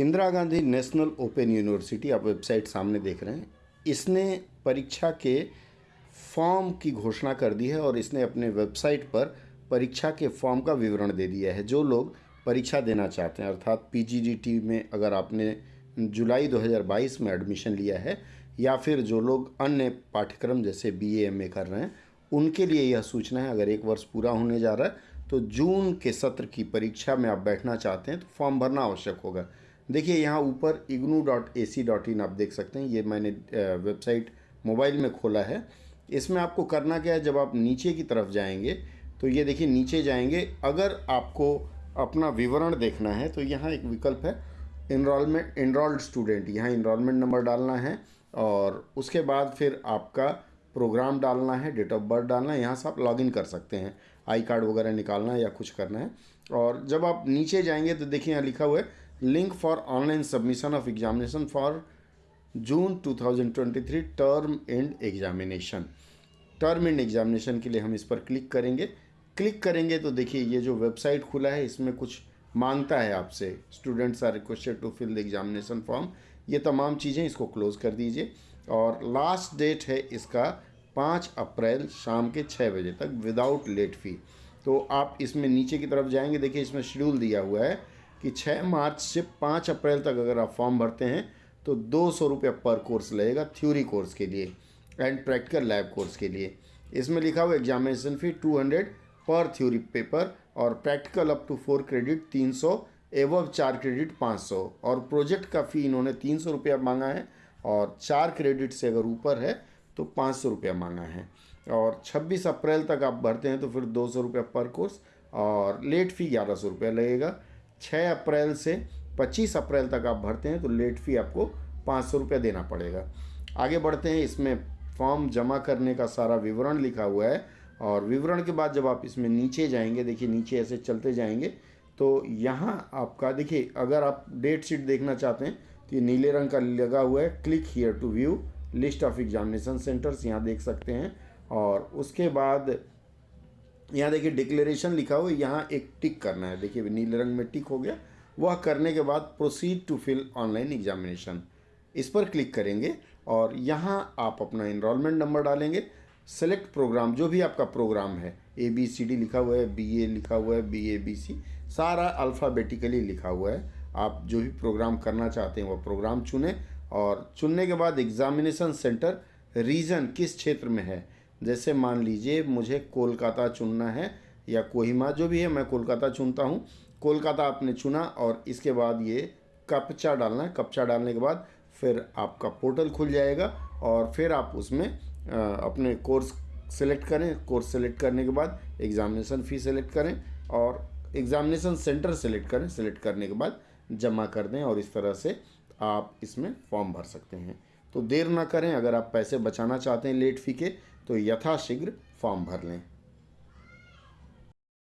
Indira Gandhi national open university, आप website सामने देख रहे हैं, इसने परीक्षा के फॉर्म की घोषणा कर दी है और इसने अपने वेबसाइट पर परीक्षा के फॉर्म का विवरण दे दिया है, जो लोग परीक्षा देना चाहते हैं। अर्थात पीजीडीटी में अगर आपने जुलाई 2022 में एडमिशन लिया है, या फिर जो लोग अन्य पाठ्यक्रम जैसे बी ए कर रहे हैं, उनके लिए यह सूचना है, अगर एक वर्ष पूरा होने जा रहा है तो जून के सत्र की परीक्षा में आप बैठना चाहते हैं तो फॉर्म भरना आवश्यक होगा। देखिए, यहाँ ऊपर IGNOU dot A C dot in आप देख सकते हैं। ये मैंने वेबसाइट मोबाइल में खोला है। इसमें आपको करना क्या है, जब आप नीचे की तरफ़ जाएँगे तो ये देखिए, नीचे जाएँगे। अगर आपको अपना विवरण देखना है तो यहाँ एक विकल्प है इनरोलमेंट इनरोल्ड स्टूडेंट यहाँ इनरोलमेंट नंबर डालना है और उसके बाद फिर आपका प्रोग्राम डालना है डेट ऑफ़ बर्थ डालना है। यहाँ से आप लॉगिन कर सकते हैं। आई कार्ड वगैरह निकालना है या कुछ करना है। और जब आप नीचे जाएँगे तो देखिए, यहाँ लिखा हुआ है link for online submission of examination for June 2023 term end examination term end examination के लिए हम इस पर क्लिक करेंगे। क्लिक करेंगे तो देखिए, ये जो वेबसाइट खुला है, इसमें कुछ माँगता है आपसे। Students are requested to fill the examination form ये तमाम चीज़ें इसको क्लोज कर दीजिए। और लास्ट डेट है इसका पाँच अप्रैल शाम के छः बजे तक विदाउट लेट फ़ी तो आप इसमें नीचे की तरफ़ जाएँगे। देखिए, इसमें शेड्यूल दिया हुआ है। कि छः मार्च से पाँच अप्रैल तक अगर आप फॉर्म भरते हैं तो दो सौ रुपये पर कोर्स लगेगा थ्योरी कोर्स के लिए एंड प्रैक्टिकल लैब कोर्स के लिए। इसमें लिखा हुआ एग्जामिनेशन फ़ी टू हंड्रेड पर थ्योरी पेपर और practical up to four credit तीन सौ एवं चार क्रेडिट पाँच सौ और प्रोजेक्ट का फ़ी इन्होंने तीन सौ रुपया मांगा है और चार क्रेडिट से अगर ऊपर है तो पाँच सौ रुपया मांगा है और छब्बीस अप्रैल तक आप भरते हैं तो फिर दो सौ रुपया पर कोर्स और लेट फ़ी ग्यारह सौ रुपया लगेगा छः अप्रैल से पच्चीस अप्रैल तक आप भरते हैं तो लेट फ़ी आपको पाँच सौ रुपया देना पड़ेगा। आगे बढ़ते हैं, इसमें फॉर्म जमा करने का सारा विवरण लिखा हुआ है और विवरण के बाद जब आप इसमें नीचे जाएँगे, देखिए नीचे ऐसे चलते जाएँगे तो यहाँ आपका, देखिए अगर आप डेट शीट देखना चाहते हैं तो ये नीले रंग का लगा हुआ है click here to view list of examination centres यहाँ देख सकते हैं और उसके बाद यहाँ देखिए डिक्लेरेशन लिखा हुआ है, यहाँ एक टिक करना है। देखिए, नीले रंग में टिक हो गया। वह करने के बाद proceed to fill online examination इस पर क्लिक करेंगे और यहाँ आप अपना इनरोलमेंट नंबर डालेंगे। सेलेक्ट प्रोग्राम जो भी आपका प्रोग्राम है ए बी सी डी लिखा हुआ है बी ए लिखा हुआ है बी ए बी सी सारा अल्फ़ाबेटिकली लिखा हुआ है। आप जो भी प्रोग्राम करना चाहते हैं, वह प्रोग्राम चुनें और चुनने के बाद एग्ज़ामिनेशन सेंटर रीजन किस क्षेत्र में है जैसे मान लीजिए मुझे कोलकाता चुनना है या कोहिमा जो भी है, मैं कोलकाता चुनता हूँ। कोलकाता आपने चुना और इसके बाद ये कपचा डालना है। कपचा डालने के बाद फिर आपका पोर्टल खुल जाएगा और फिर आप उसमें अपने कोर्स सेलेक्ट करें। कोर्स सेलेक्ट करने के बाद एग्ज़ामिनेशन फ़ी सेलेक्ट करें और एग्ज़ामिनेशन सेंटर सेलेक्ट करें। सेलेक्ट करने के बाद जमा कर दें और इस तरह से आप इसमें फॉर्म भर सकते हैं। तो देर ना करें, अगर आप पैसे बचाना चाहते हैं लेट फ़ी के तो यथाशीघ्र फॉर्म भर लें।